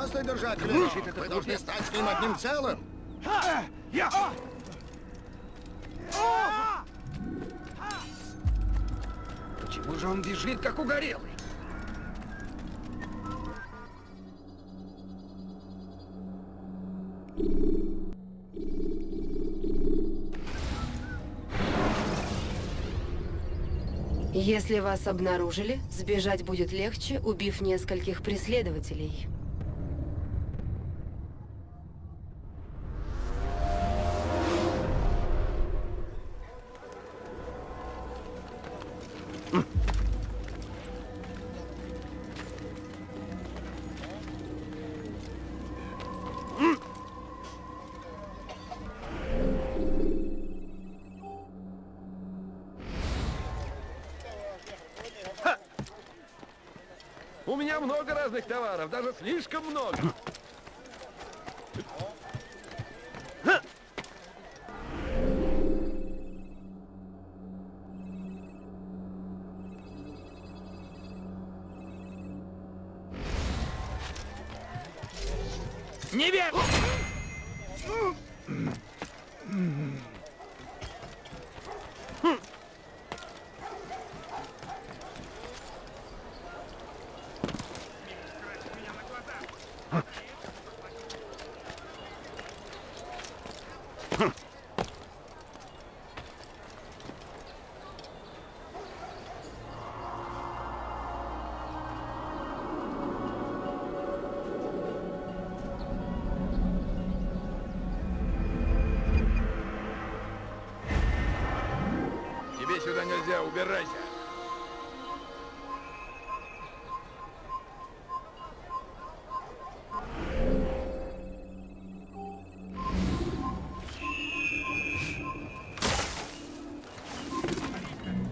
просто держать ключ, вы должны стать с ним одним целым. Я! Почему же он бежит, как угорелый? Если вас обнаружили, сбежать будет легче, убив нескольких преследователей. Разных товаров, даже слишком много. Нельзя, убирайся.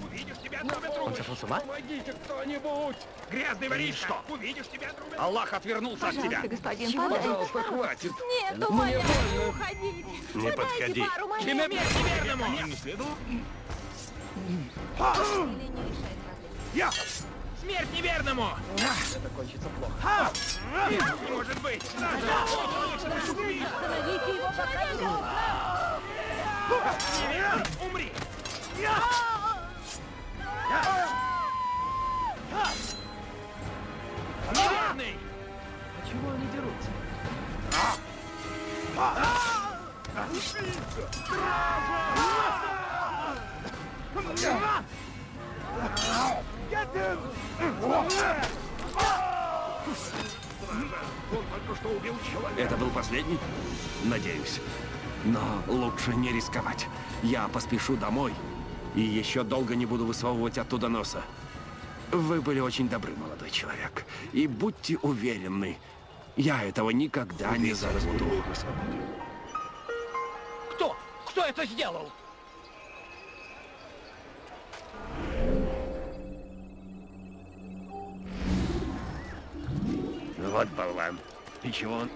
Увидишь, тебя отрубят Он сошел с ума? Помогите кто-нибудь! Грязный воришка! что? Увидишь, тебя отрубят! Аллах отвернулся от тебя. Пожалуйста, господин, подайте. Пожалуйста, хватит! Нет, умоляю, не уходите. Не подходи. неверному! Не следовало? Я! Смерть неверному! Это кончится плохо. Не может быть! Остановите его, пока не Неверный, умри! Неверный! Чего они дерутся? Это был последний? Надеюсь. Но лучше не рисковать. Я поспешу домой и еще долго не буду высовывать оттуда носа. Вы были очень добры, молодой человек. И будьте уверены, я этого никогда не забуду. Кто? Кто это сделал? Вот болван. И чего он?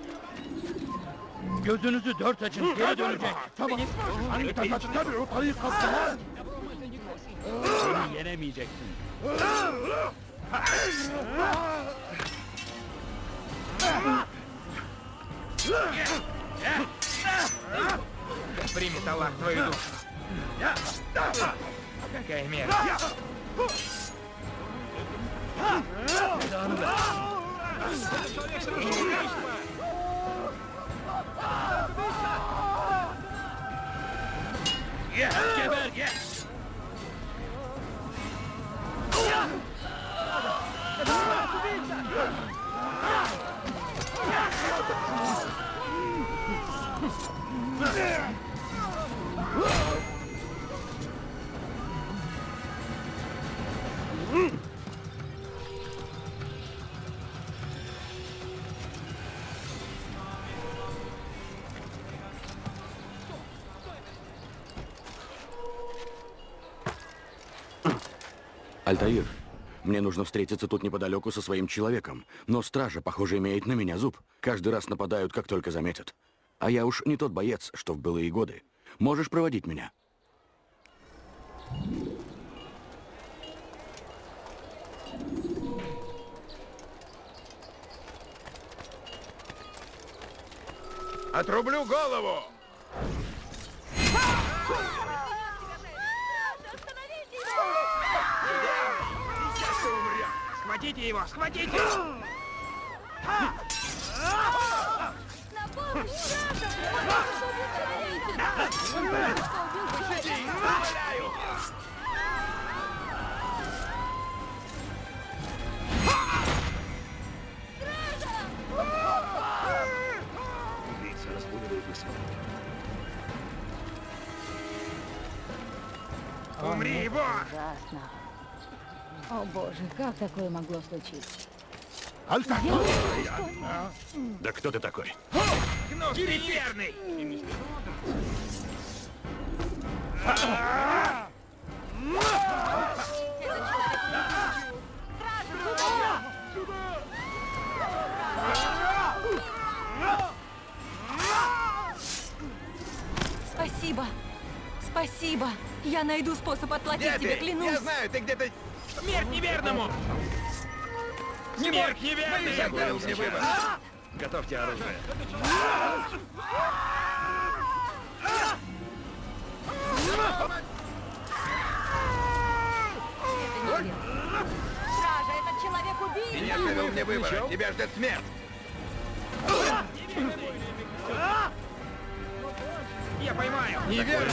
Gözünüzü dört açın, geri dönecek. Tamam. Hangi tabii o parayı kaptılar. Seni yenemeyeceksin. Примет Аллах твою душу. Какая мера? Yeah, get back, yeah! Альтаир, мне нужно встретиться тут неподалеку со своим человеком. Но стража, похоже, имеет на меня зуб. Каждый раз нападают, как только заметят. А я уж не тот боец, что в былые годы. Можешь проводить меня? Отрублю голову! Схватите его! Схватите! На помощь, человека? Умоляю! Убийца разбудил высылку. Умри, его! Ужасно. О боже, как такое могло случиться? Да кто ты такой? Спасибо. Спасибо. Я найду способ отплатить тебе, клянусь. знаю, ты где-то... Смерть неверному! Смерть неверный! Я говорил мне выбор. Готовьте оружие. Стража, этот человек убийца. Я оставил мне выбор. Тебя ждет смерть. Я поймаю. Неверно.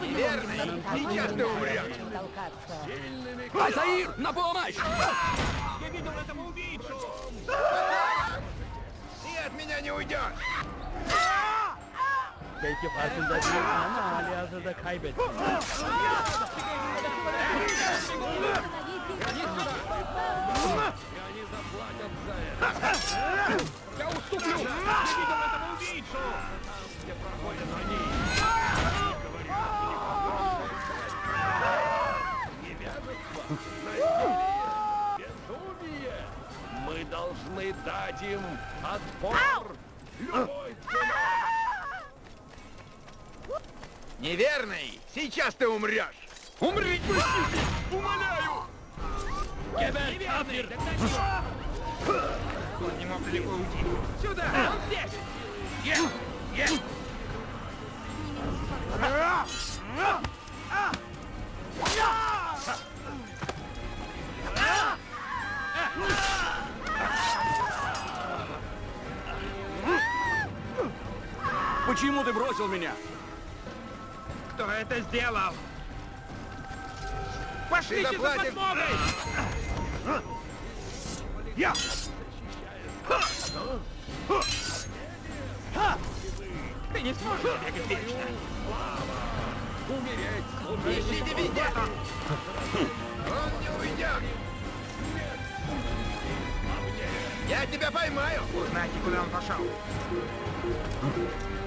Неверный. Сейчас ты умрешь. Альтаир, на помощь! Я видел этого убийцу. Ты от меня не уйдешь. Belki farkında değil ama hali hazırda kaybettim. Я уступлю. Я видел этого убийцу. Должны дать им отпор! Любой Неверный. Сейчас ты умрешь. Умри, Умоляю. Неверный. Он не мог далеко уйти. Сюда. Он здесь. Есть. Есть. Почему ты бросил меня? Кто это сделал? Пошлите за подмогой! Я! Ты не сможешь бегать вечно! Умереть! Ищите везде! Он не уйдет! Я тебя поймаю! Узнайте, куда он пошел.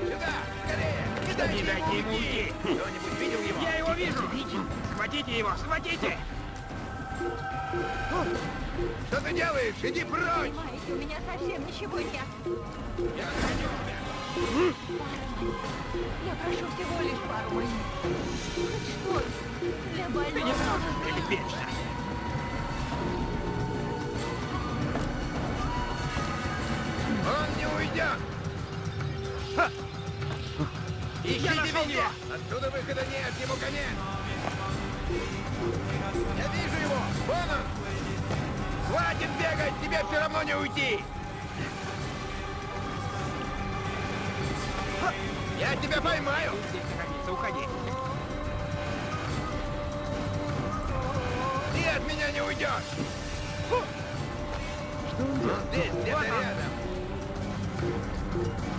Сюда! Скорее! Не дайте, ему уйти! Кто-нибудь видел его? Я его вижу! Схватите его! Схватите! Что ты делаешь? Иди прочь! Понимаете, у меня совсем ничего нет. Я храню тебя! Я прошу всего лишь пару монет. Хоть что-нибудь для больного. Ты не сможешь уйдет! Ха! Ищите везде! Отсюда выхода нет, ему конец! Я вижу его! Вон он! Хватит бегать, тебе все равно не уйти! Ха! Я тебя поймаю! уходи! Ты от меня не уйдешь! Фу! Он здесь, где-то рядом!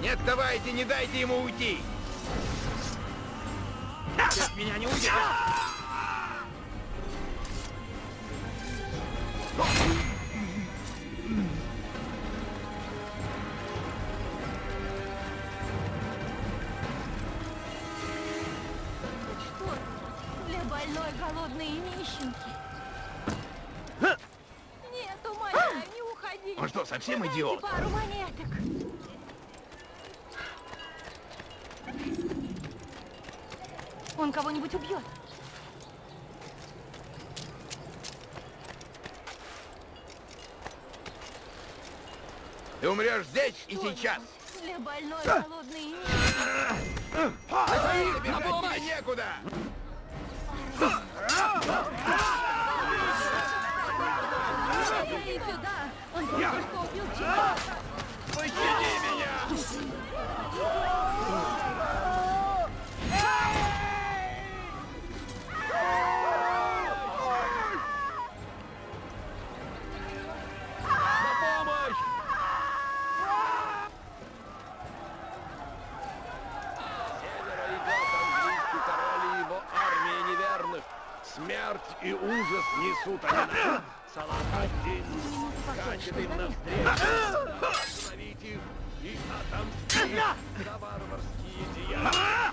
Не отставайте, не дайте ему уйти! Ты от меня не уйдешь! Что это? Для больной, голодной и нищенки. Нет, умоляю, не уходи. Он что, совсем идиот? пару убьет. Ты умрешь здесь и Что сейчас! это? Для больной, и нищенки. Бежать тебе некуда! Пощади меня! Смерть и ужас несут они нам. Салахаддин скачет им навстречу. Остановить их и отомстить за варварские деяния.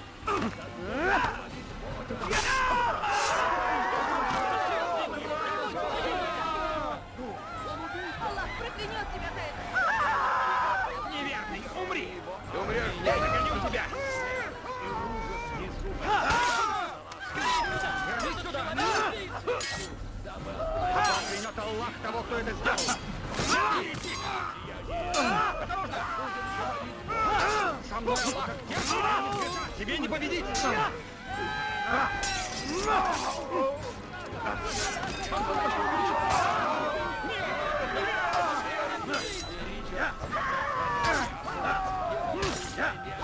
Проклянет Аллах того, кто это сделал! Со мной Аллах! Тебе не победить!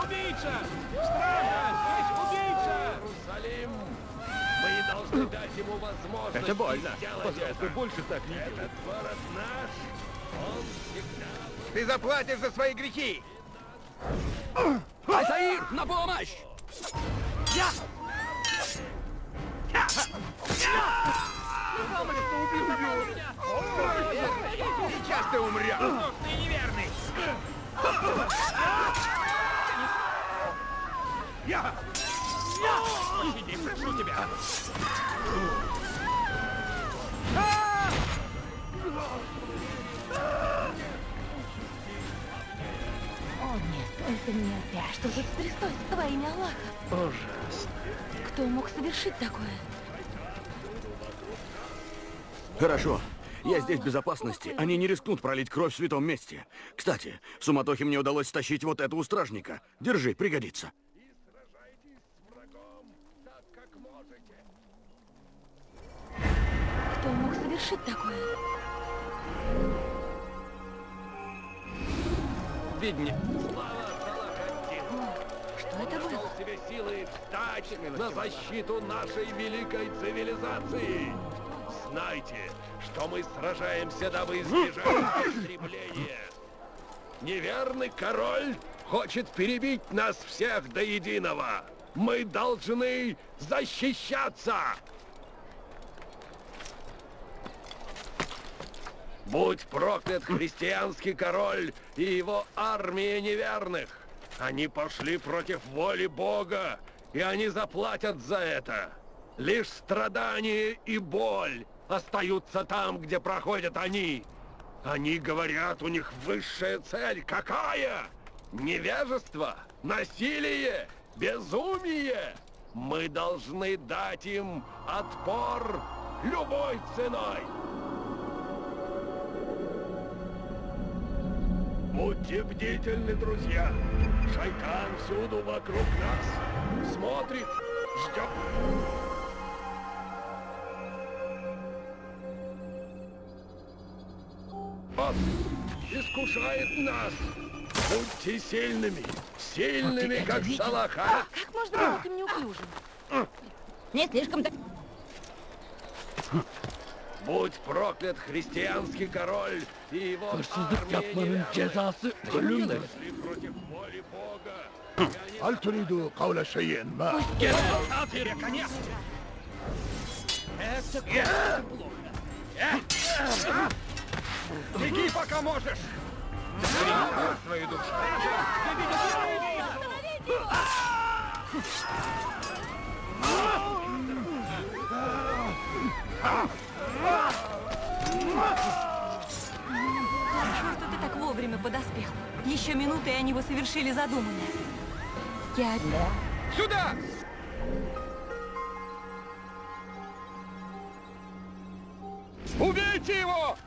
Убийца! Стража! Здесь убийца! Иерусалим! Мы не должны дать ему возможность Это больно. Пожалуйста, это. больше так не делай. Этот город наш, он всегда... Ты заплатишь за свои грехи! Альтаир, на помощь! Сейчас ты умрешь! Ты неверный! Я! Пощади, прошу тебя! О, нет, только не опять. Что тут стряслось во имя Аллаха? Ужасно. Кто мог совершить такое? Хорошо. Я здесь в безопасности. Они не рискнут пролить кровь в святом месте. Кстати, в суматохе мне удалось стащить вот этого стражника. Держи, пригодится. Совершить такое? Видни. Что это Нашел было? в себе силы встать на защиту нашей великой цивилизации. Знайте, что мы сражаемся, дабы избежать истребления. Неверный король хочет перебить нас всех до единого. Мы должны защищаться. Будь проклят христианский король и его армия неверных. Они пошли против воли Бога, и они заплатят за это. Лишь страдания и боль остаются там, где проходят они. Они говорят, у них высшая цель. Какая? Невежество? Насилие? Безумие? Мы должны дать им отпор любой ценой. Будьте бдительны, друзья. Шайтан всюду вокруг нас. Смотрит, ждет. Он искушает нас. Будьте сильными, сильными, это как видел? Салаха. Как можно быть таким неуклюжим? Не слишком так... Будь проклят христианский король и его Hırsızlık армия yapmanın неверных. cezası ölümdür. Пошли против воли Бога. هل تريد قول شيء ما Тебе конец! Беги, пока можешь! Береги свою душу. Хорошо, Что ты так вовремя подоспел. Еще минуты, и они бы совершили задуманное. Я... Сюда! Убейте его!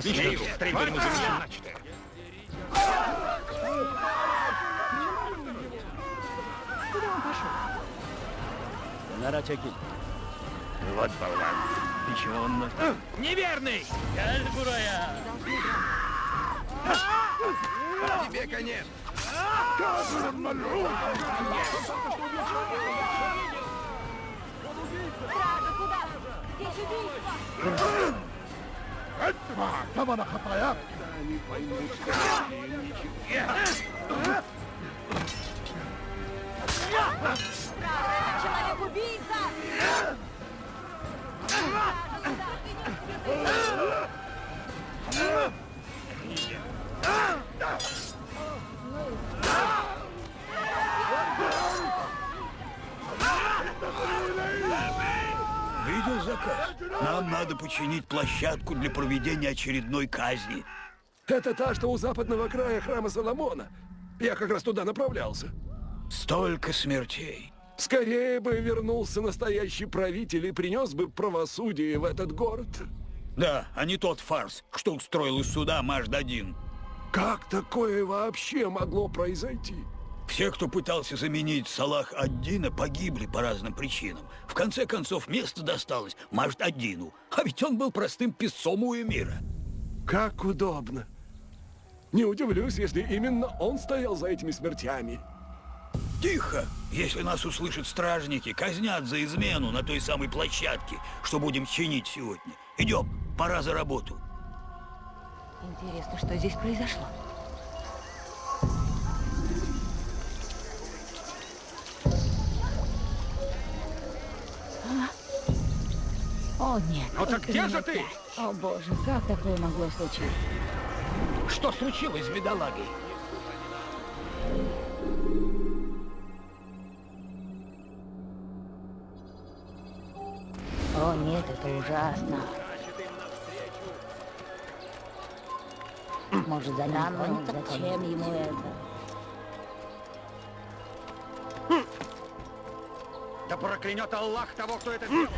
Стрелять по нему завершим начатое. Kenara çekil. Вот болван. Ты чего он... А, неверный! Кальбурая! Тебе конец! Кальбурам малюк! Стража, куда? Здесь убийство! Этого! Кого нахапая? Они поймут, что они ничего... Правда, это человек-убийца! Видел заказ? Нам надо починить площадку для проведения очередной казни. Это та, что у западного края храма Соломона. Я как раз туда направлялся. Столько смертей. Скорее бы вернулся настоящий правитель и принес бы правосудие в этот город. Да, а не тот фарс, что устроил из суда Маждадин. Как такое вообще могло произойти? Все, кто пытался заменить Салах Аддина, погибли по разным причинам. В конце концов, место досталось Маждадину. А ведь он был простым писцом у эмира. Как удобно. Не удивлюсь, если именно он стоял за этими смертями. Тихо! Если нас услышат стражники, казнят за измену на той самой площадке, что будем чинить сегодня. Идем, пора за работу. Интересно, что здесь произошло? А? О, нет. Ну так где же ты? опять. О, боже, как такое могло случиться? Что случилось с бедолагой? О, нет, это ужасно. Может, за ним Зачем ему это? Да проклянет Аллах того, кто это сделал!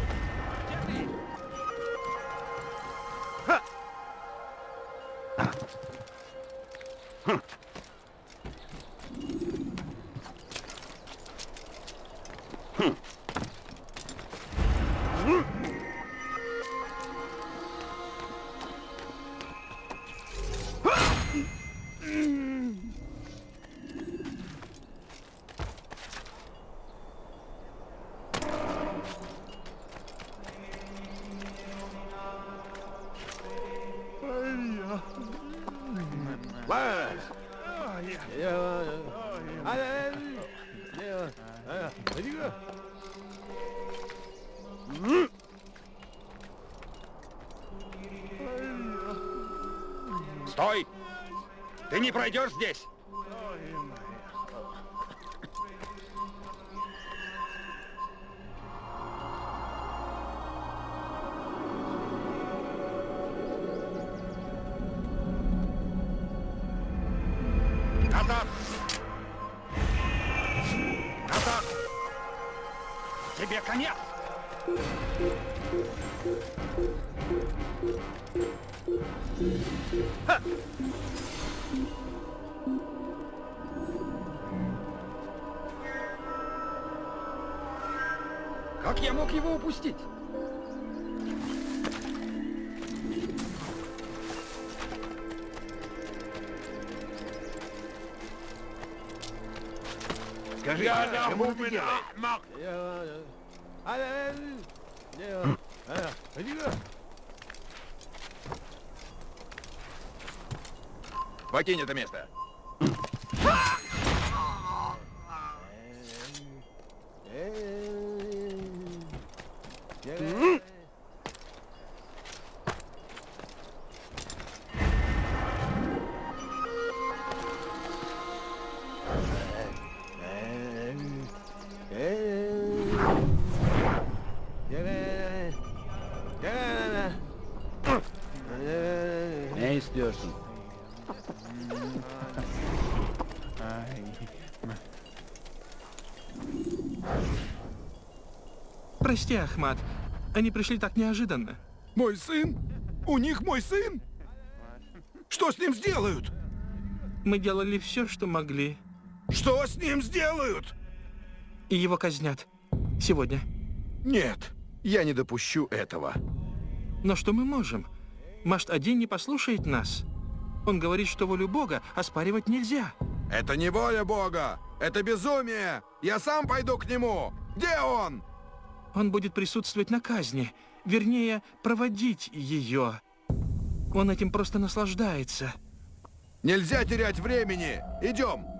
Покинь это место. Прости, Ахмат. Они пришли так неожиданно. Мой сын? У них мой сын? Что с ним сделают? Мы делали все, что могли. Что с ним сделают? И его казнят. Сегодня. Нет, я не допущу этого. Но что мы можем? Машт один не послушает нас. Он говорит, что волю Бога оспаривать нельзя. Это не воля Бога! Это безумие! Я сам пойду к нему! Где он? Он будет присутствовать на казни. Вернее, проводить ее. Он этим просто наслаждается. Нельзя терять времени! Идем!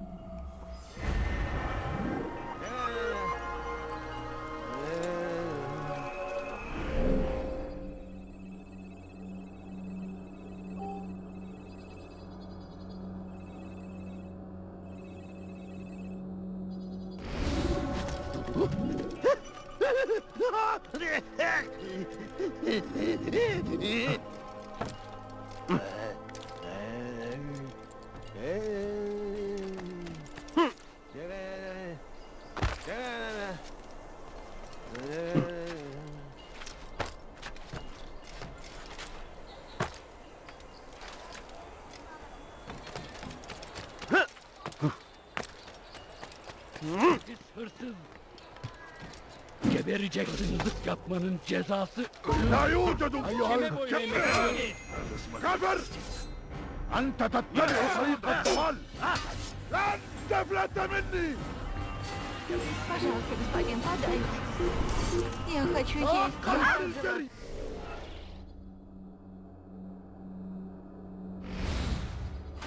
Gebereceksin zıt yapmanın cezası. لا يوجد Kime boyun eğmek? كفر أنت تتبع طريق الضلال لن تفلت مني Пожалуйста, господин, подай. Я хочу есть. الجري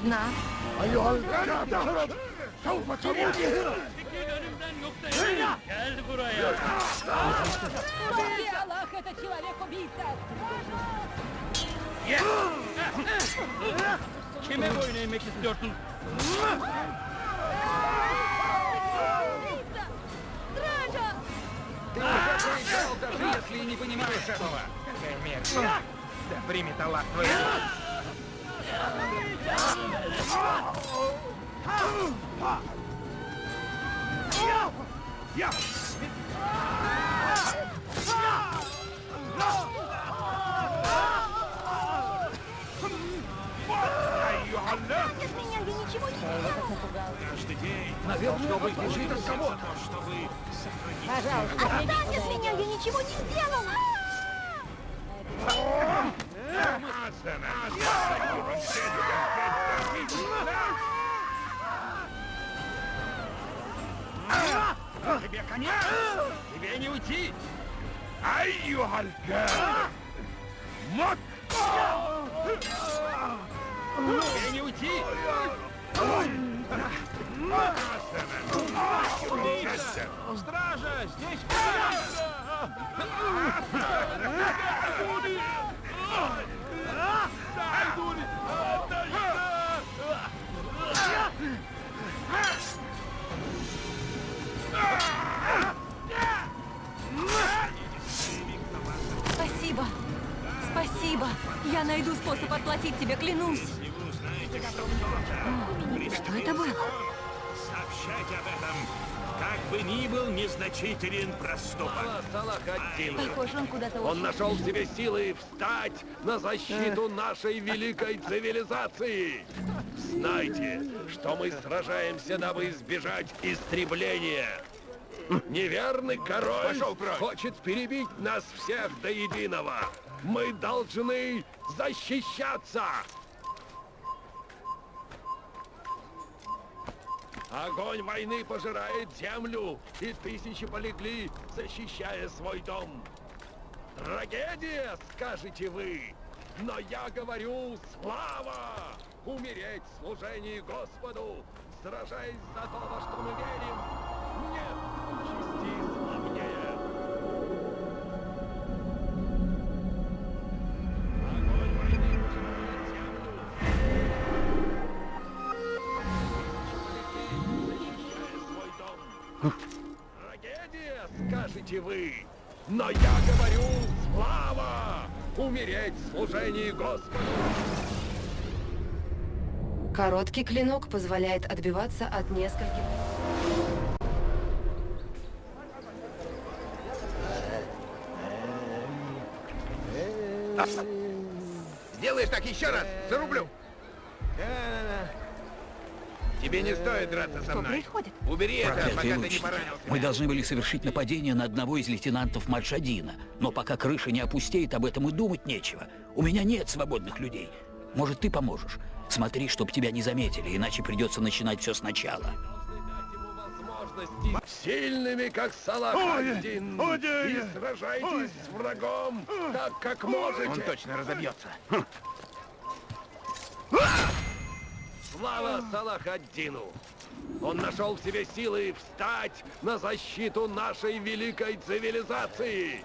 На. أيها الكافر سوف تموت Çekil önümden yoksa eğlenir. Gel buraya. Аллах, это человек-убийца! Kime boyun eğmek istiyorsun? Стража! Даже если не понимаешь этого. Какая. Да примет Аллах твою. Без Наверное, он бежит от кого-то. Пожалуйста, Отстань без меня, я ничего не сделала. Тебе конец! Тебе не уйти! أيها الكافر مت Тебе не уйти! Стража, здесь Спасибо. Спасибо. Я найду способ отплатить тебе, клянусь. Что это было? Сообщать об этом, как бы ни был незначителен проступок. Похоже, он куда-то Он нашел в себе силы встать на защиту нашей великой цивилизации. Знайте, что мы сражаемся, дабы избежать истребления. Неверный король хочет перебить нас всех до единого. Мы должны защищаться. Огонь войны пожирает землю, и тысячи полегли, защищая свой дом. Трагедия, скажете вы, но я говорю слава! Умереть в служении Господу, сражаясь за то, во что мы верим. Нет скажете вы, но я говорю слава! Умереть в служении Господу! Короткий клинок позволяет отбиваться от нескольких... Сделаешь так еще раз, зарублю. Тебе не стоит драться со Что мной. происходит? Убери это, пока ты не. Мы должны были совершить нападение на одного из лейтенантов Мальшадина. Но пока крыша не опустеет, об этом и думать нечего. У меня нет свободных людей. Может, ты поможешь? Смотри, чтоб тебя не заметили, иначе придется начинать все сначала. сильными, как Салах-один, и сражайтесь с врагом так, как можете. Он точно разобьется. Слава Салах-ад-Дину! Он нашел в себе силы встать на защиту нашей великой цивилизации.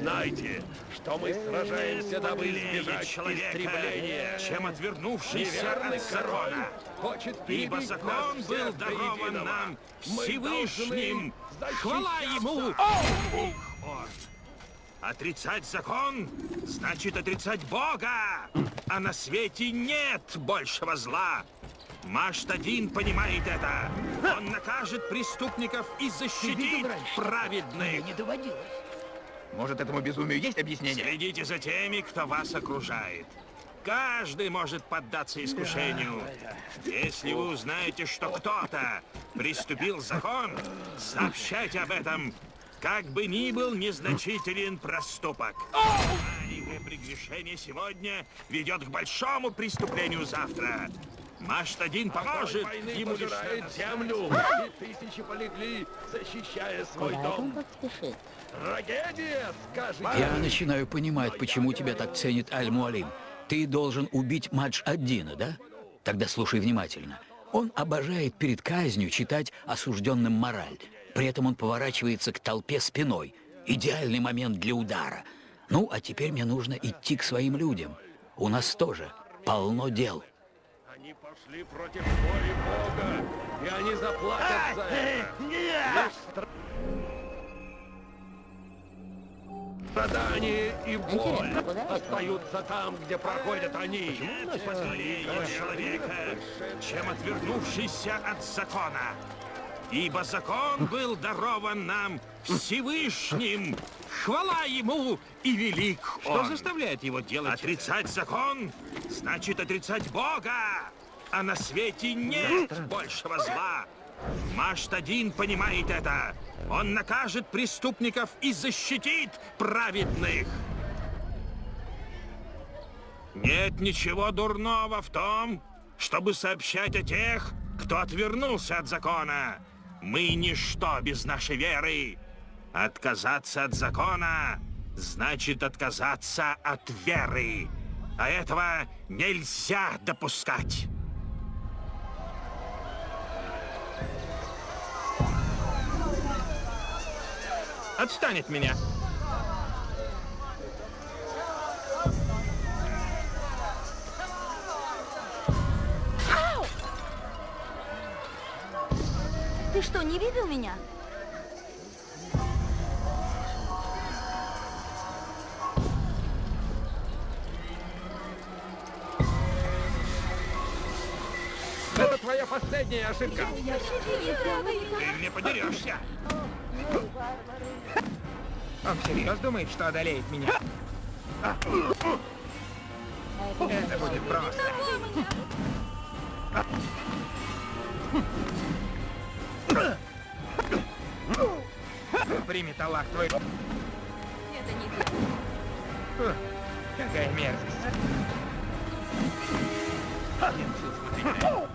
Знайте, что мы сражаемся, дабы избежать истребления. чем отвернувшийся от закона. хочет Ибо закон был дарован нам Всевышним. Хвала ему! Их он. Отрицать закон значит отрицать Бога, а на свете нет большего зла. Маштадин понимает это. Он накажет преступников и защитит праведных. Не доводилось. Может, этому безумию есть объяснение? Следите за теми, кто вас окружает. Каждый может поддаться искушению. Если вы узнаете, что кто-то приступил закон, сообщайте об этом, как бы ни был незначителен проступок. Маленькое прегрешение сегодня ведет к большому преступлению завтра. Маштадин Огонь поможет войны ему пожирает землю, и тысячи полегли, защищая свой Куда дом. Трагедия, скажете Я начинаю понимать, почему тебя так ценит Аль-Муалим. Ты должен убить Мадж-Аддина, да? Тогда слушай внимательно. Он обожает перед казнью читать осужденным мораль. При этом он поворачивается к толпе спиной. Идеальный момент для удара. Ну, а теперь мне нужно идти к своим людям. У нас тоже полно дел. Они пошли против воли Бога, и они заплатят за это. Лишь Страдания и боль остаются там, где проходят они. позволение человека, чем отвернувшийся от закона. Ибо закон был дарован нам Всевышним. Хвала ему и велик Что он. заставляет его делать Отрицать закон значит отрицать Бога, а на свете нет большего зла. Маштадин понимает это. Он накажет преступников и защитит праведных. Нет ничего дурного в том, чтобы сообщать о тех, кто отвернулся от закона. Мы ничто без нашей веры. Отказаться от закона значит отказаться от веры. А этого нельзя допускать. Отстань от меня. Ты что, не видел меня? Это твоя последняя ошибка. Ты мне подерешься. Он всерьез думает, что одолеет меня. Это будет просто. Примет Аллах твой... Это не ты. Какая мерзость. Я чувствую тебя.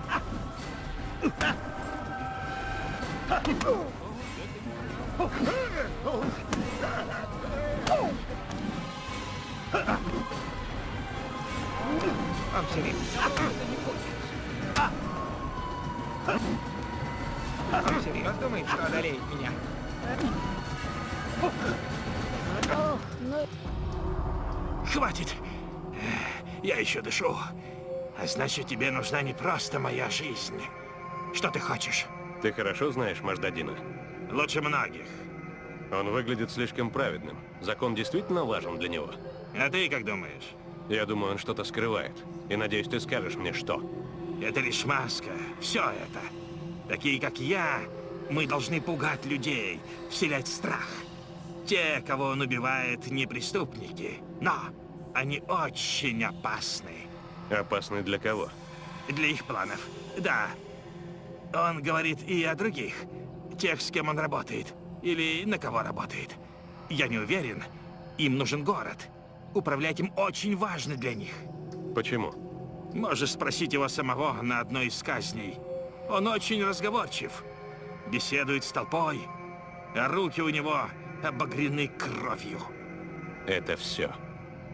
Он еще дышу. А значит, тебе нужна не просто моя жизнь. Что ты хочешь? Ты хорошо знаешь Маждадина? Лучше многих. Он выглядит слишком праведным. Закон действительно важен для него. А ты как думаешь? Я думаю, он что-то скрывает. И надеюсь, ты скажешь мне, что. Это лишь маска. Все это. Такие, как я, мы должны пугать людей, вселять страх. Те, кого он убивает, не преступники. Но они очень опасны. Опасный для кого? Для их планов. Да. Он говорит и о других. Тех, с кем он работает. Или на кого работает. Я не уверен. Им нужен город. Управлять им очень важно для них. Почему? Можешь спросить его самого на одной из казней. Он очень разговорчив. Беседует с толпой. А руки у него обогрены кровью. Это все.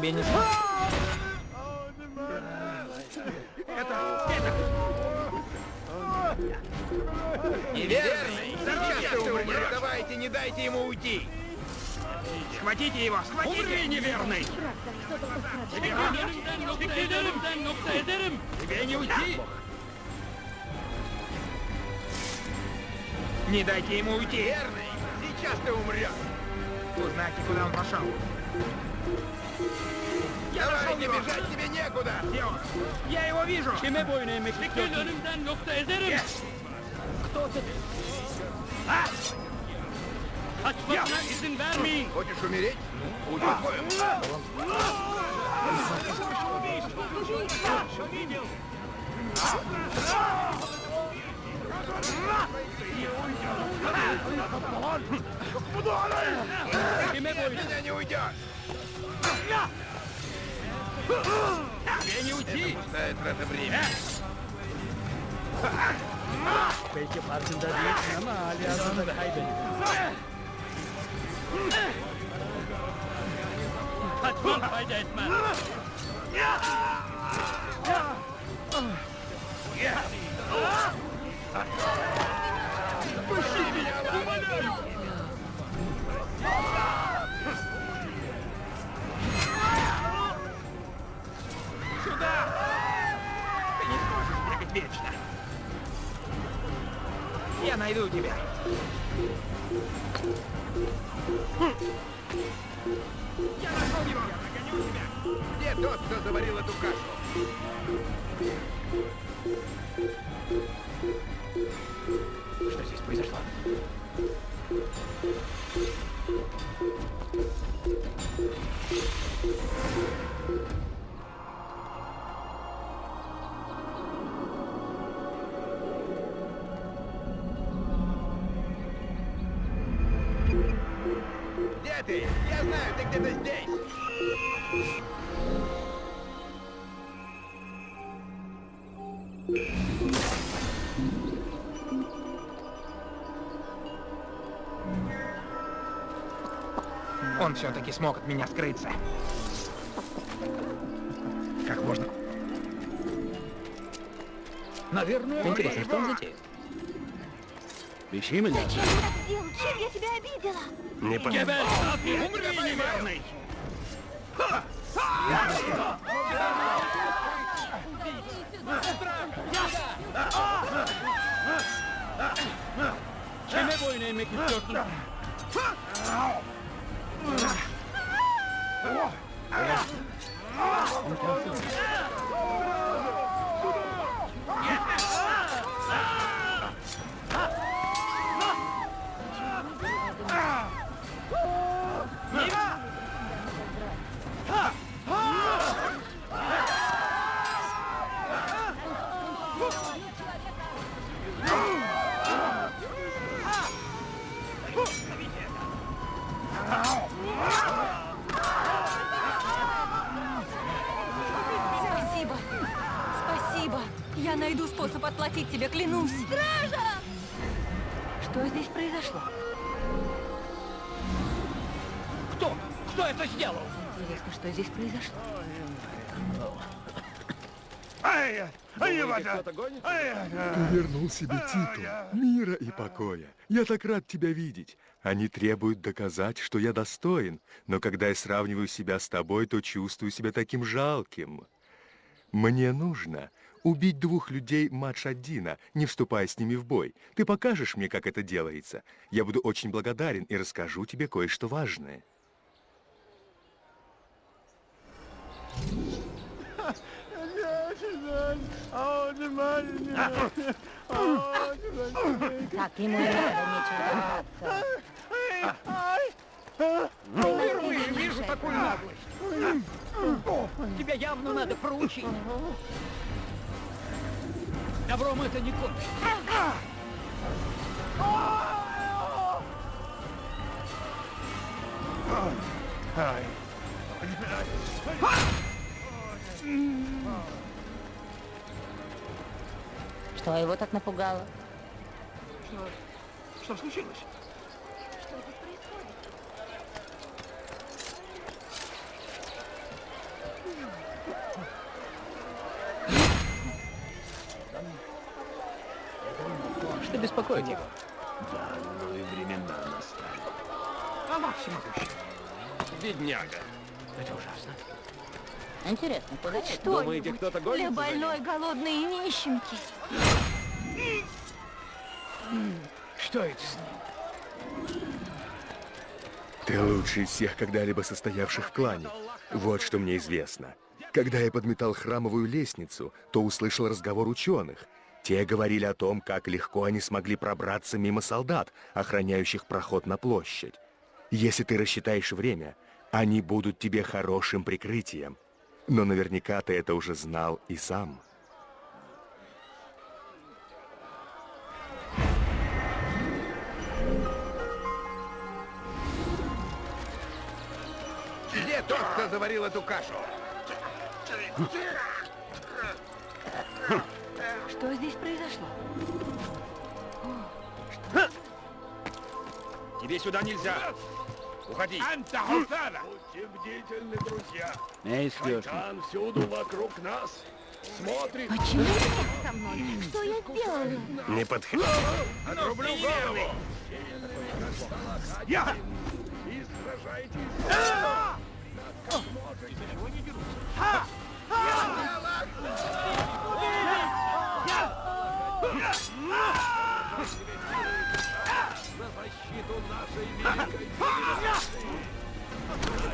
Тебе не... Это... Это... Неверный! Сейчас ты умрешь! Давайте, не дайте ему уйти! Схватите его! Схватите! Умри, неверный! Тебе не уйти! Не дайте ему уйти! Верный! Сейчас ты умрешь! Узнайте, куда он пошел. Я Давай, не бежать тебе некуда! Где он? Я его вижу! Kime boyun eğmek istiyorsun? önümden nokta ederim! Кто ты? А! Kaçmasına izin vermeyin. Хочешь умереть? Успокоим. Kime boyun? Меня не уйдешь! Тебе не уйти! Пустая трата времени. Belki farkında değilsin ama hali hazırda kaybettin. Kaçman fayda etmez. Сюда! Ты не сможешь бегать вечно! Я найду тебя! Я нашел его! Я нагоню тебя! Где тот, кто заварил эту кашу? Что здесь произошло? Ты? Я знаю, ты где-то здесь. Он все-таки смог от меня скрыться. Как можно? Наверное, интересно, что он затеет? Беги меня. Зачем ты так сделал? Чем я тебя обидела? Не понимаю. Geber! Umri neverный! Kime boyun eğmek istiyorsun? способ тебе, клянусь. Стража! Что здесь произошло? Кто? Кто это сделал? Интересно, что здесь произошло? Ай, ай, вода. Ты вернул себе титул, мира и покоя. Я так рад тебя видеть. Они требуют доказать, что я достоин, но когда я сравниваю себя с тобой, то чувствую себя таким жалким. Мне нужно убить двух людей Мадж-Аддина, не вступая с ними в бой. Ты покажешь мне, как это делается? Я буду очень благодарен и расскажу тебе кое-что важное. Так, ему не надо бояться. Впервые вижу такую наглость. Тебя явно надо проучить. Добром это не кончится. Что его так напугало? Что случилось? Что беспокоит его? Ну и времена настали. Она всемогущая. Бедняга. Это ужасно. Интересно, куда это? Думаете, кто-то Для гонится за больной, голодной и нищенки. Что это с ним? Ты лучший из всех когда-либо состоявших в клане. Вот что мне известно. Когда я подметал храмовую лестницу, то услышал разговор ученых. Те говорили о том, как легко они смогли пробраться мимо солдат, охраняющих проход на площадь. Если ты рассчитаешь время, они будут тебе хорошим прикрытием. Но наверняка ты это уже знал и сам. Где тот, кто заварил эту кашу? Что здесь произошло? Тебе сюда нельзя. Уходи. Будьте бдительны, друзья. Эй. Шайтан всюду вокруг нас. Смотрит. Почему ты так со мной? Что я сделала? Не подходи. Отрублю голову. Я! И сражайтесь.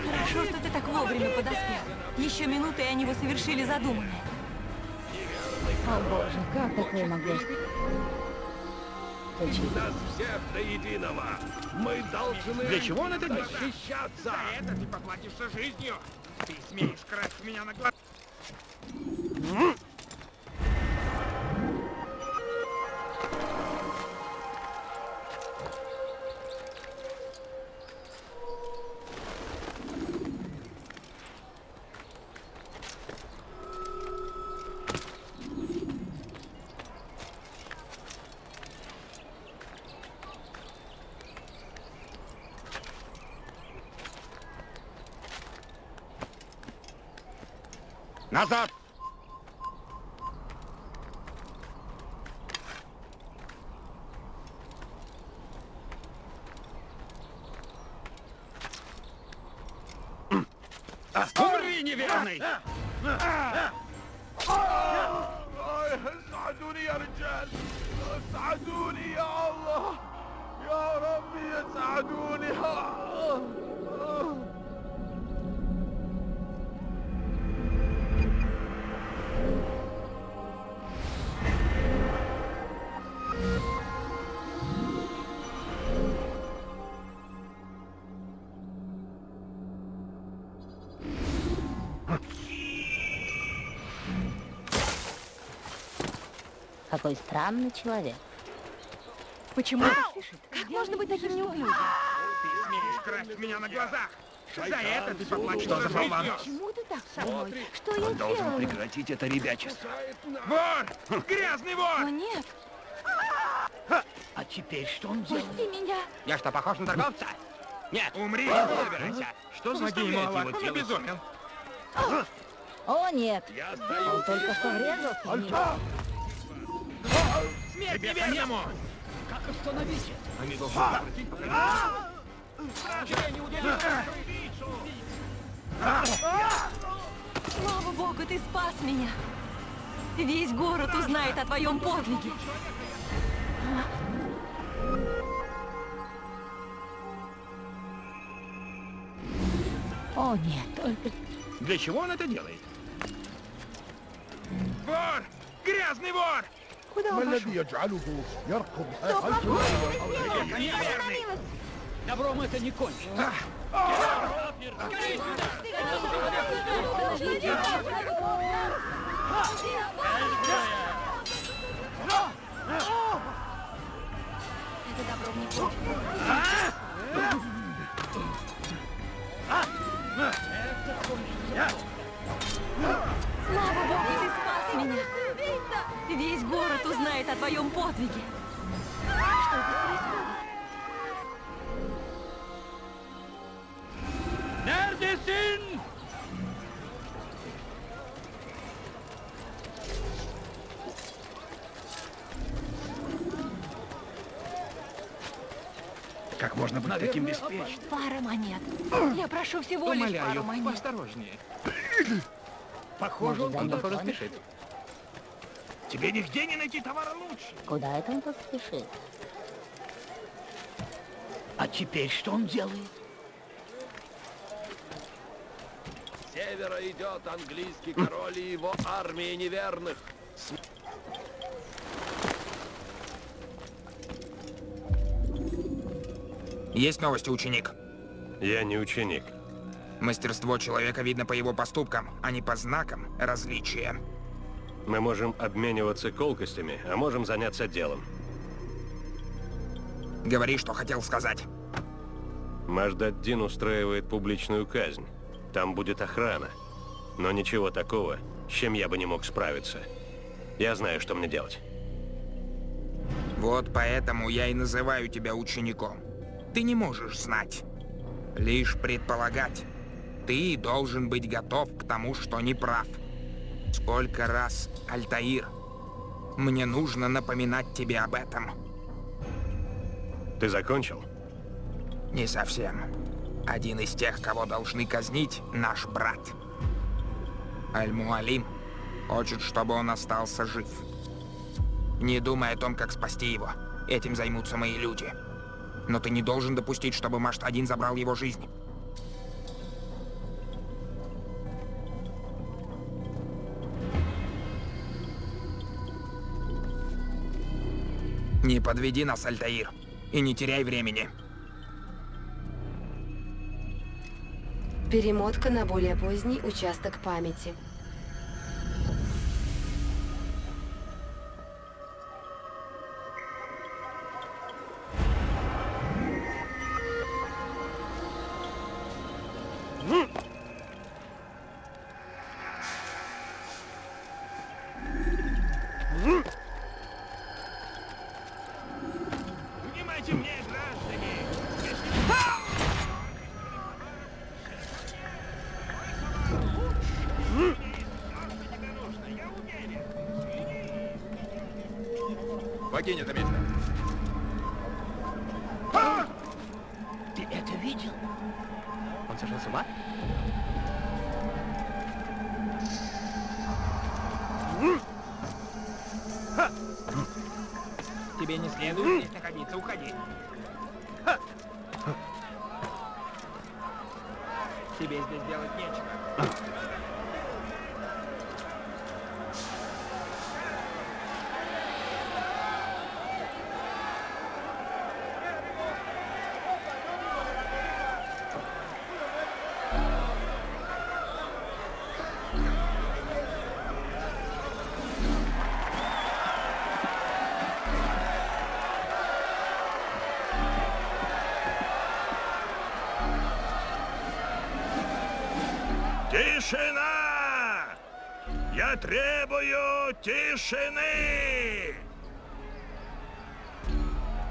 Хорошо, что ты так вовремя подоспел. Еще минуты, и они бы совершили задуманное. О боже, как такое могло? Нас всех до единого. Мы должны Для чего он это делает? защищаться. За это ты поплатишься жизнью. Ты смеешь красть меня на глаза. Какой странный человек. Почему он спешит? Как можно быть таким неуклюжим? Ты смеешь красть меня на глазах! За это ты поплатишься Что за болван? Почему ты так со мной? Что я Должен делала? прекратить это ребячество. Вор! Грязный О, вор! нет, А теперь что он делает? пусти меня. Я что, похож на торговца? Нет. Умри! Собирайся. Что заставляет его делать? Он обезумел. О, нет. Он только что врезался в него. Смерть неверному! Как остановить это? Они должны прекратить. Слава богу, ты спас меня. Весь город узнает о твоем подвиге. О, нет, только... Для чего он это делает? Вор! Грязный вор! Куда он пошел? Что плохого ты сделал? Я остановилась. Добром это не кончится. Это добром не кончится. О твоем подвиге. Что здесь происходит? Neredesin? Как можно быть таким беспечным? Пара монет. Я прошу всего лишь пару Умоляю, монет. поосторожнее. Похоже, он Он, куда-то спешит. Тебе нигде не найти товара лучше. Куда это он тут спешит? А теперь что он делает? С севера идет английский король и его армия неверных. Есть новости, ученик. Я не ученик. Мастерство человека видно по его поступкам, а не по знакам различия. Мы можем обмениваться колкостями, а можем заняться делом. Говори, что хотел сказать. Маждаддин устраивает публичную казнь. Там будет охрана. Но ничего такого, с чем я бы не мог справиться. Я знаю, что мне делать. Вот поэтому я и называю тебя учеником. Ты не можешь знать. Лишь предполагать. Ты должен быть готов к тому, что не прав. Сколько раз, Альтаир, мне нужно напоминать тебе об этом. Ты закончил? Не совсем. Один из тех, кого должны казнить, наш брат. Аль-Муалим хочет, чтобы он остался жив. Не думай о том, как спасти его. Этим займутся мои люди. Но ты не должен допустить, чтобы Машт-1 забрал его жизнь. Не подведи нас, Альтаир. И не теряй времени. Перемотка на более поздний участок памяти.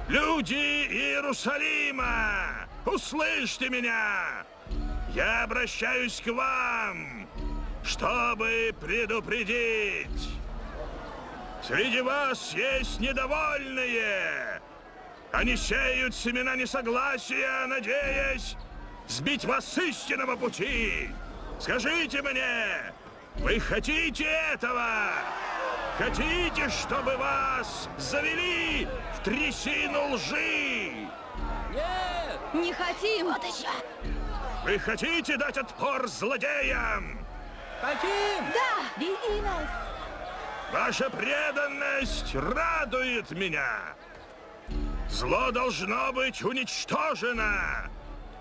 Люди Иерусалима, услышьте меня! Я обращаюсь к вам, чтобы предупредить. Среди вас есть недовольные. Они сеют семена несогласия, надеясь сбить вас с истинного пути. Скажите мне, вы хотите этого? Хотите, чтобы вас завели в трясину лжи? Нет! Не хотим! Вот еще! Вы хотите дать отпор злодеям? Хотим! Да! Веди нас! Ваша преданность радует меня. Зло должно быть уничтожено.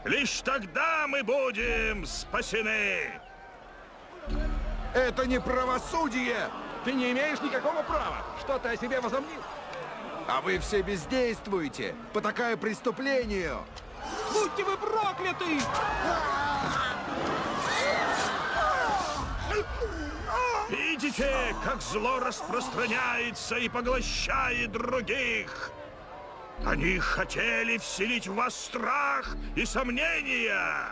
Лишь тогда мы будем спасены. Это не правосудие! Ты не имеешь никакого права! Что ты о себе возомнил? А вы все бездействуете, потакая преступлению! Будьте вы прокляты! Видите, как зло распространяется и поглощает других? Они хотели вселить в вас страх и сомнения,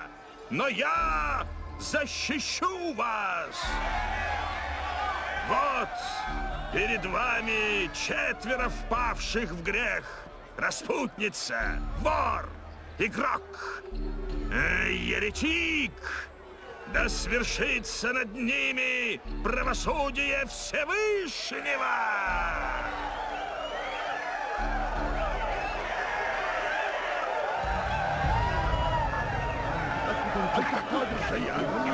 но я защищу вас! Вот, перед вами четверо впавших в грех. Распутница, вор, игрок, э, еретик. Да свершится над ними правосудие Всевышнего!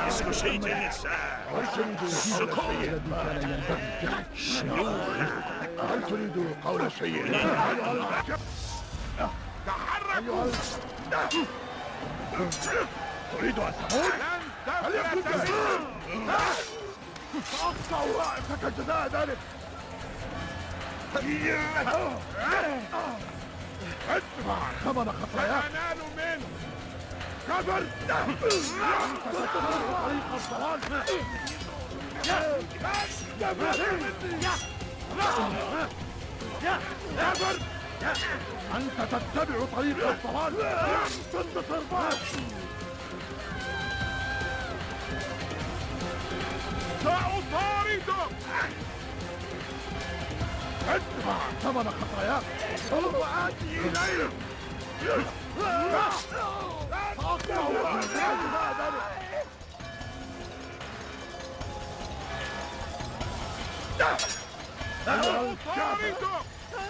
Искусительница! Суккуб! Шлюха! تريد أن تموت؟ لن تفلت سأقطع رأسك جزاء ذلك ادفع ثمن خطاياك خبر طريق الضلال يا يا خبر أنت تتبع طريق الضلال ضد ترباك سأطاردك ادفع ثمن خطاياك. سوف آتي إليك.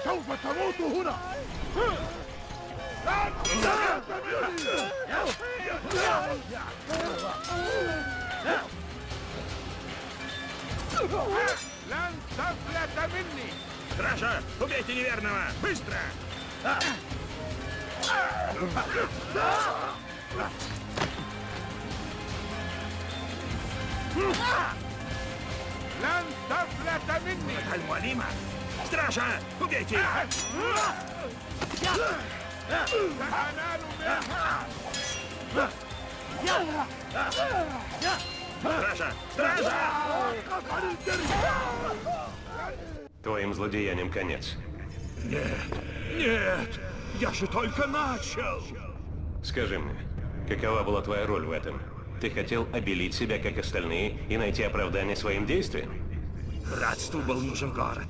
سوف تموت هنا Лен тафлята минни! Стража, убейте неверного! Быстро! Алима! Стража! Убейте их! Стража! Стража! Твоим злодеянием конец. Нет! Нет! Я же только начал! Скажи мне, какова была твоя роль в этом? Ты хотел обелить себя, как остальные, и найти оправдание своим действиям? Братству был нужен город.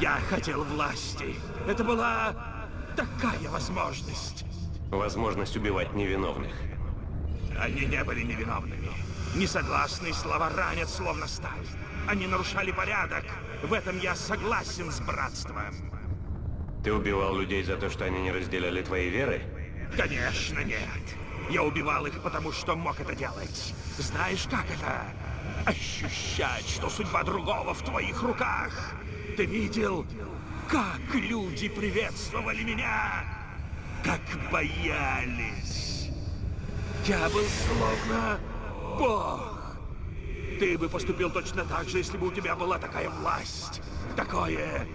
Я хотел власти. Это была такая возможность. Возможность убивать невиновных. Они не были невиновными. Несогласные слова ранят, словно сталь. Они нарушали порядок. В этом я согласен с братством. Ты убивал людей за то, что они не разделяли твоей веры? Конечно, нет. Я убивал их, потому что мог это делать. Знаешь, как это? Ощущать, что судьба другого в твоих руках. Ты видел, как люди приветствовали меня? Как боялись. Я был словно бог. Ты бы поступил точно так же, если бы у тебя была такая власть, такое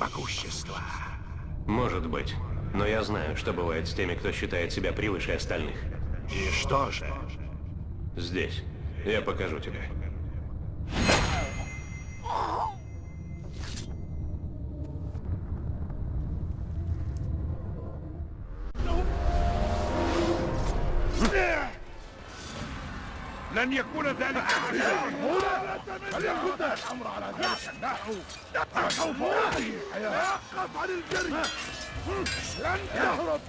могущество. Может быть. Но я знаю, что бывает с теми, кто считает себя превыше остальных. И что же? Здесь. Я покажу тебе. لن يكون ذلك فليكن الامر على ذلك النحو سوف اعطي توقف عن الجري لن تهرب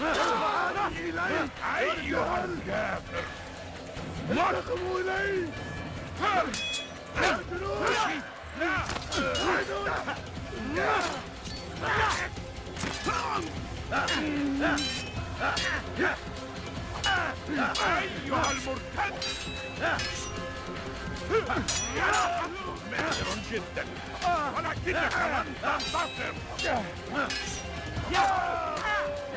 تعال اليك ايها الكافر انتقموا الي الجنود أيها المرتد ماهر جدا ولكنك لن تنتصر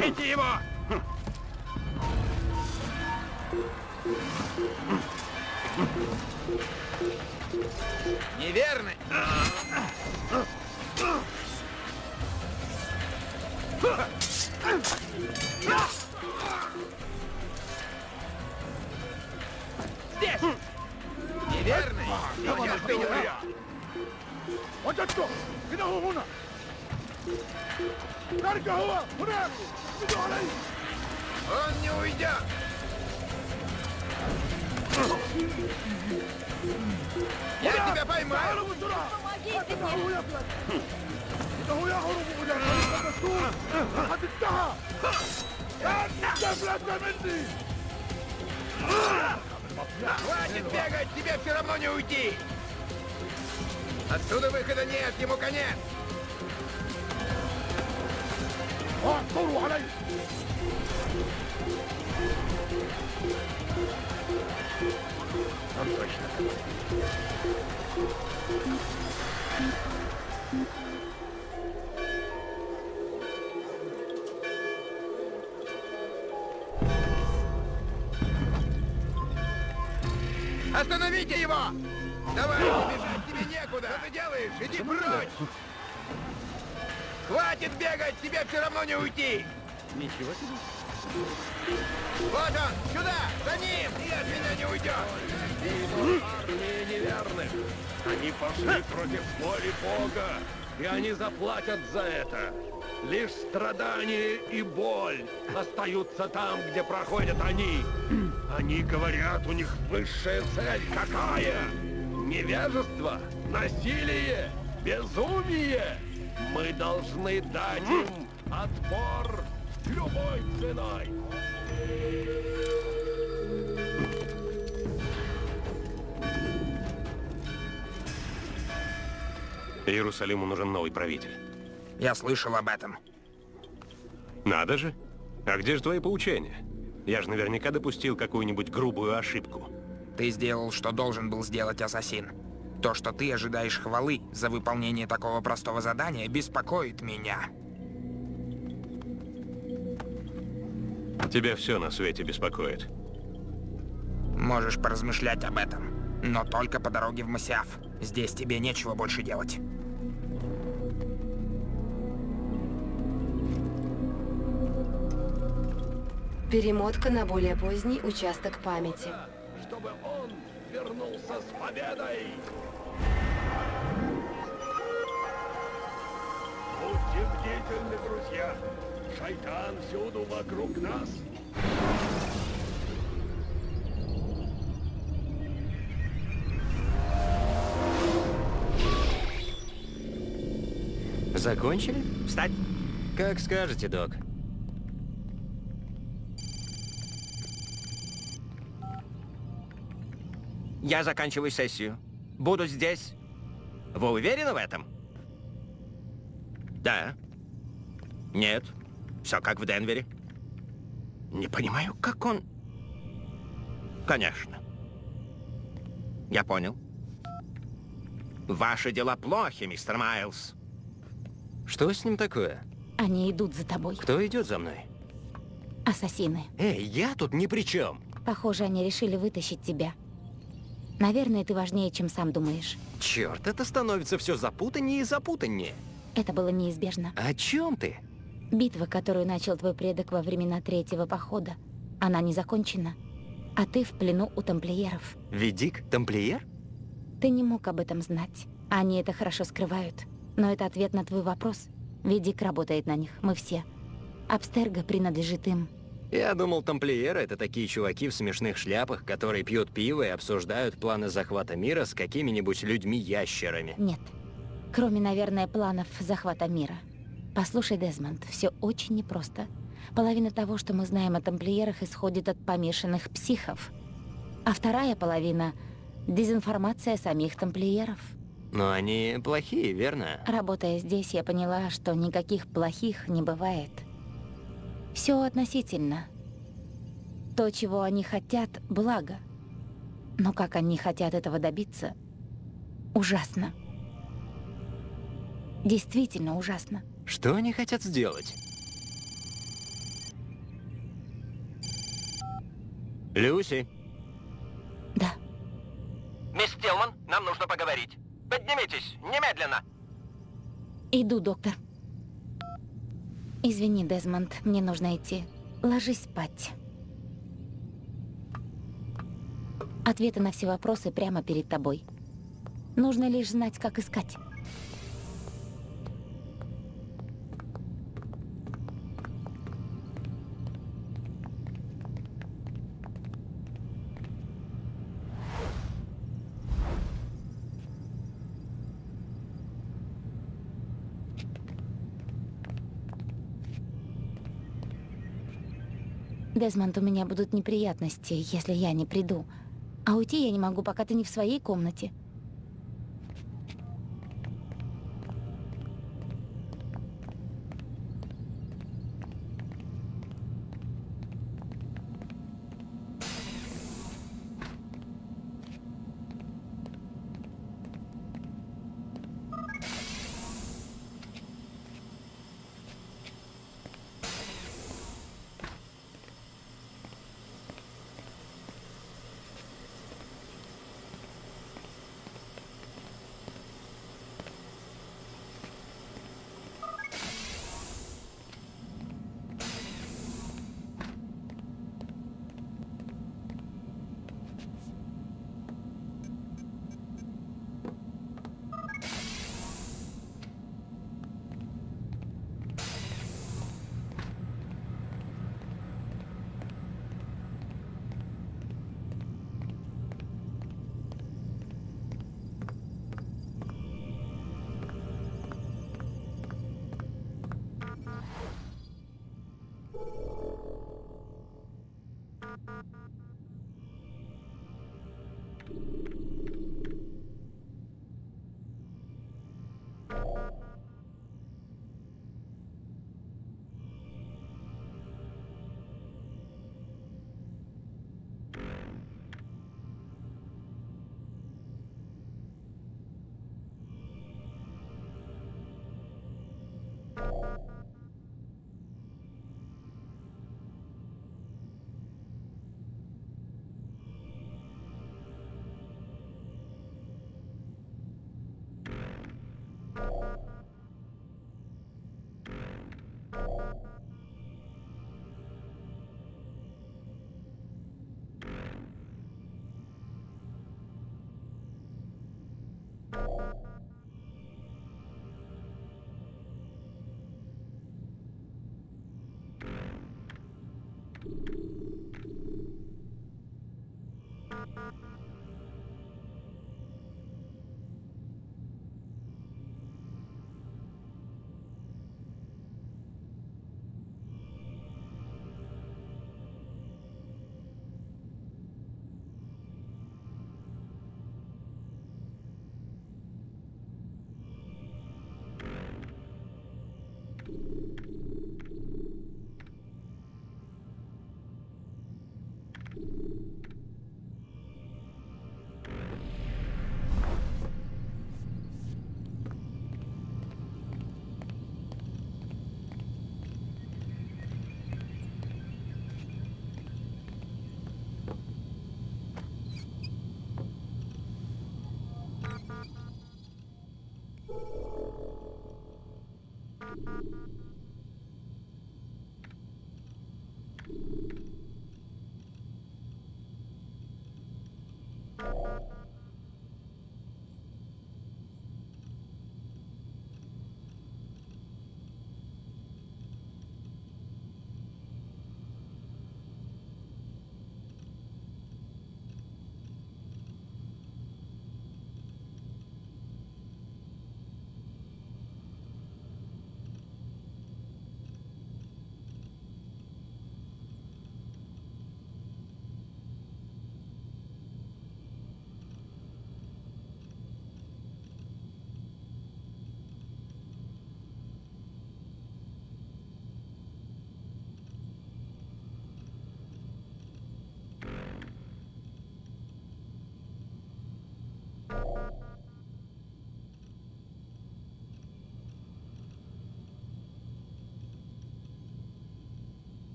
Бейте его! Неверно! Здесь! Неверно! Его нужно Вот это! Где уна? Наркова! Врагу! Он не уйдет! Я тебя поймаю! помогите мне إنه يهرب إلى طريق المسؤول لقد انتهى لا مني Хватит бегать, тебе все равно не уйти! Отсюда выхода нет, ему конец! اعثروا عليه Он точно. Остановите его! Давай, бежать тебе некуда! Что ты делаешь? Иди прочь! Хватит бегать, тебе все равно не уйти! Ничего себе. Вот он, сюда, за ним! И от меня не уйдет! Армия неверных. Они пошли против воли Бога, и они заплатят за это. Лишь страдания и боль остаются там, где проходят они. Они говорят, у них высшая цель какая? Невежество, насилие, безумие. Мы должны дать им отпор любой ценой. Иерусалиму нужен новый правитель. Я слышал об этом. Надо же. А где же твои поучения? Я же наверняка допустил какую-нибудь грубую ошибку. Ты сделал, что должен был сделать ассасин. То, что ты ожидаешь хвалы за выполнение такого простого задания, беспокоит меня. Тебя все на свете беспокоит. Можешь поразмышлять об этом. Но только по дороге в Масиаф. Здесь тебе нечего больше делать. Перемотка на более поздний участок памяти. Чтобы он вернулся с победой. Будьте бдительны, друзья. Шайтан всюду вокруг нас. Закончили? Встать! Как скажете, док. Я заканчиваю сессию. Буду здесь. Вы уверены в этом? Да. Нет. Все как в Денвере. Не понимаю, как он... Конечно. Я понял. Ваши дела плохи, мистер Майлз. Что с ним такое? Они идут за тобой. Кто идет за мной? Ассасины. Эй, я тут ни при чем. Похоже, они решили вытащить тебя. Наверное, ты важнее, чем сам думаешь. Черт, это становится все запутаннее и запутаннее. Это было неизбежно. О чем ты? Битва, которую начал твой предок во времена третьего похода, она не закончена. А ты в плену у тамплиеров. Ведик, тамплиер? Ты не мог об этом знать. Они это хорошо скрывают. Но это ответ на твой вопрос. Ведик работает на них, мы все. Абстерго принадлежит им. Я думал, тамплиеры — это такие чуваки в смешных шляпах, которые пьют пиво и обсуждают планы захвата мира с какими-нибудь людьми-ящерами. Нет. Кроме, наверное, планов захвата мира. Послушай, Дезмонд, все очень непросто. Половина того, что мы знаем о тамплиерах, исходит от помешанных психов. А вторая половина — дезинформация самих тамплиеров. Но они плохие, верно? Работая здесь, я поняла, что никаких плохих не бывает. Все относительно. То, чего они хотят, благо. Но как они хотят этого добиться, ужасно. Действительно ужасно. Что они хотят сделать? Люси. Да. Мисс Тилман, нам нужно поговорить. Поднимитесь, немедленно. Иду, доктор. Извини, Дезмонд, мне нужно идти. Ложись спать. Ответы на все вопросы прямо перед тобой. Нужно лишь знать, как искать. Дезмонд, у меня будут неприятности, если я не приду. А уйти я не могу, пока ты не в своей комнате.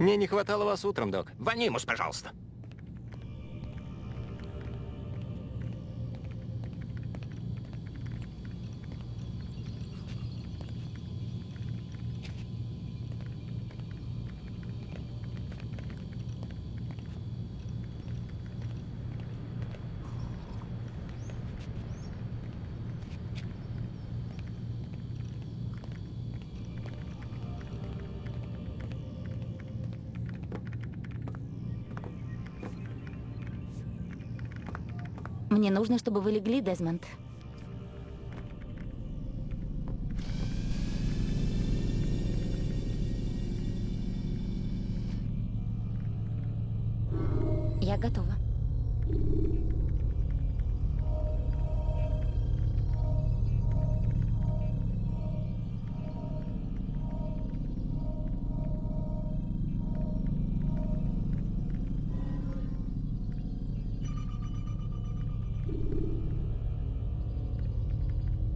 Мне не хватало вас утром, док. Ванимус, пожалуйста. Мне нужно, чтобы вы легли, Дезмонд.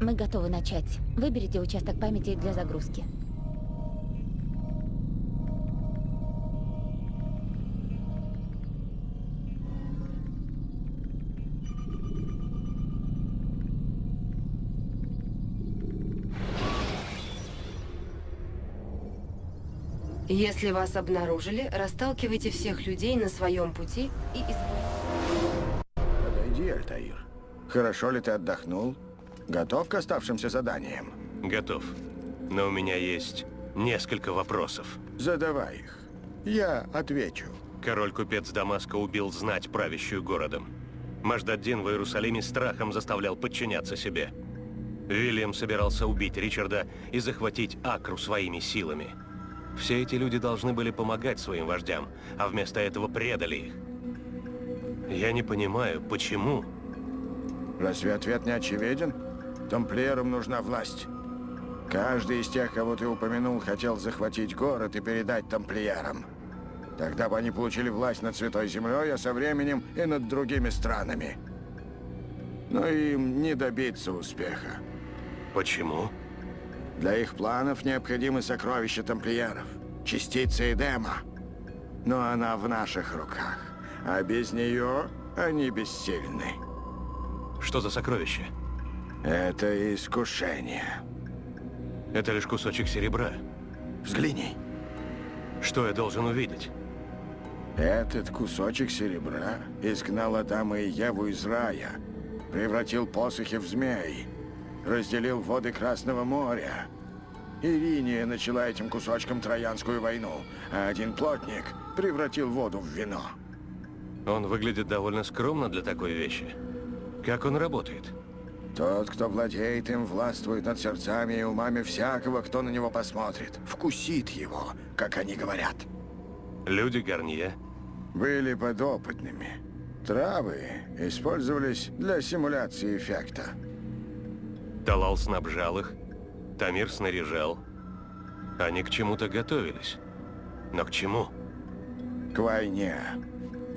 Мы готовы начать. Выберите участок памяти для загрузки. Если вас обнаружили, расталкивайте всех людей на своем пути и избавьтесь. Подойди, Альтаир. Хорошо ли ты отдохнул? Готов к оставшимся заданиям? Готов. Но у меня есть несколько вопросов. Задавай их. Я отвечу. Король-купец Дамаска убил знать, правящую городом. Маждаддин в Иерусалиме страхом заставлял подчиняться себе. Вильям собирался убить Ричарда и захватить Акру своими силами. Все эти люди должны были помогать своим вождям, а вместо этого предали их. Я не понимаю, почему? Разве ответ не очевиден? Тамплиерам нужна власть. Каждый из тех, кого ты упомянул, хотел захватить город и передать тамплиерам. Тогда бы они получили власть над Святой Землей, а со временем и над другими странами. Но им не добиться успеха. Почему? Для их планов необходимы сокровища тамплиеров, частица Эдема. Но она в наших руках, а без нее они бессильны. Что за сокровище? Это искушение. Это лишь кусочек серебра. Взгляни. Что я должен увидеть? Этот кусочек серебра изгнал Адама и Еву из рая, превратил посохи в змей, разделил воды Красного моря. Ириния начала этим кусочком Троянскую войну, а один плотник превратил воду в вино. Он выглядит довольно скромно для такой вещи. Как он работает? Тот, кто владеет им, властвует над сердцами и умами всякого, кто на него посмотрит. Вкусит его, как они говорят. Люди Гарнье Были подопытными. Травы использовались для симуляции эффекта. Талал снабжал их, Тамир снаряжал. Они к чему-то готовились. Но к чему? К войне.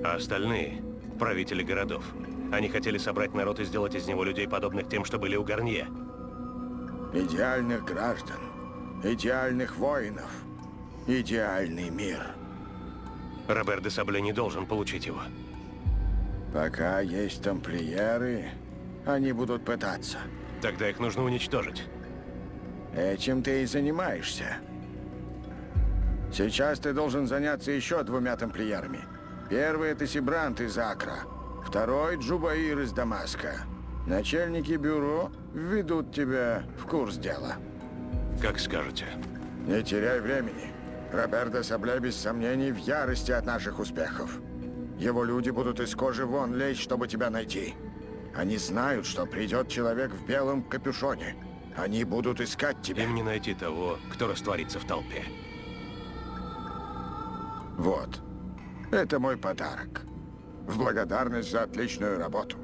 А остальные? Правители городов. Они хотели собрать народ и сделать из него людей, подобных тем, что были у Гарнье. Идеальных граждан, идеальных воинов, идеальный мир. Робер де Сабле не должен получить его. Пока есть тамплиеры, они будут пытаться. Тогда их нужно уничтожить. Этим ты и занимаешься. Сейчас ты должен заняться еще двумя тамплиерами. Первый — это Сибрант из Акра. Второй — Джубаир из Дамаска. Начальники бюро введут тебя в курс дела. Как скажете. Не теряй времени. Роберто Сабле без сомнений в ярости от наших успехов. Его люди будут из кожи вон лезть, чтобы тебя найти. Они знают, что придет человек в белом капюшоне. Они будут искать тебя. Им не найти того, кто растворится в толпе. Вот. Это мой подарок. В благодарность за отличную работу.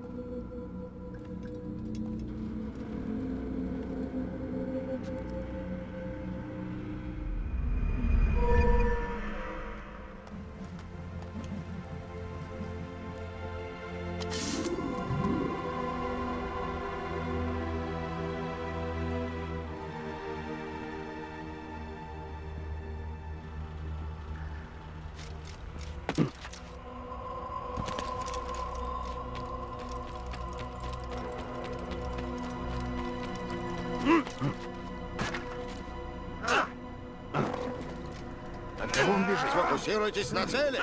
Фокусируйтесь на цели.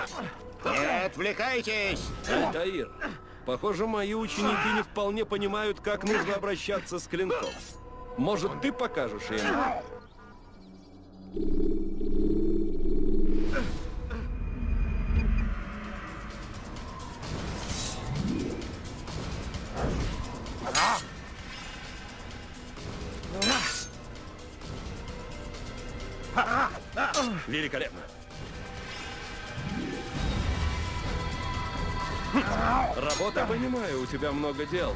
Не отвлекайтесь. Таир, похоже, мои ученики не вполне понимают, как нужно обращаться с клинком. Может, ты покажешь им? Великолепно. Работа, понимаю, у тебя много дел.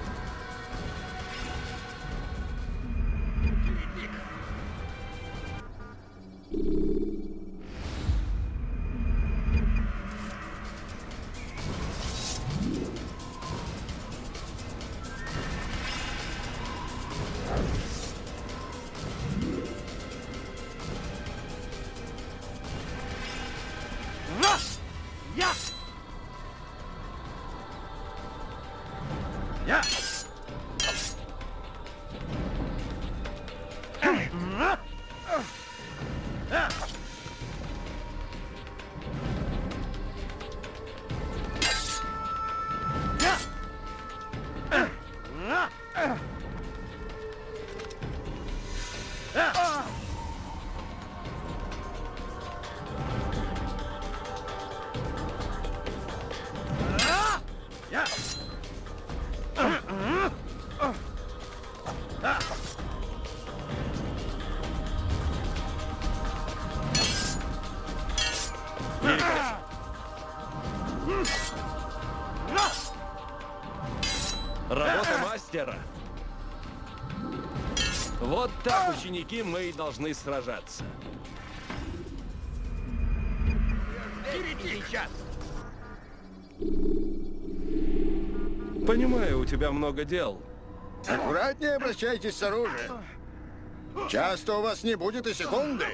Ученики, мы и должны сражаться. Сейчас. Понимаю, у тебя много дел. Аккуратнее обращайтесь с оружием. Часто у вас не будет и секунды.